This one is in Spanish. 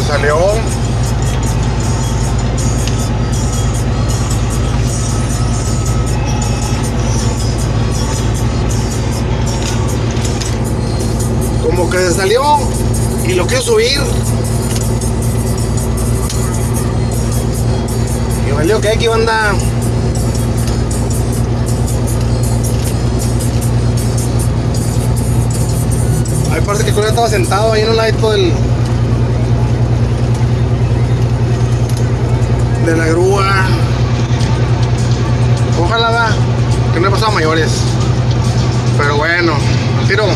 salió. Como que se salió y lo quiero subir. Y valió que aquí banda. Ahí parece que el estaba sentado ahí en un ladito del. De la grúa. Ojalá. Que no he pasado mayores. Pero bueno, tiro.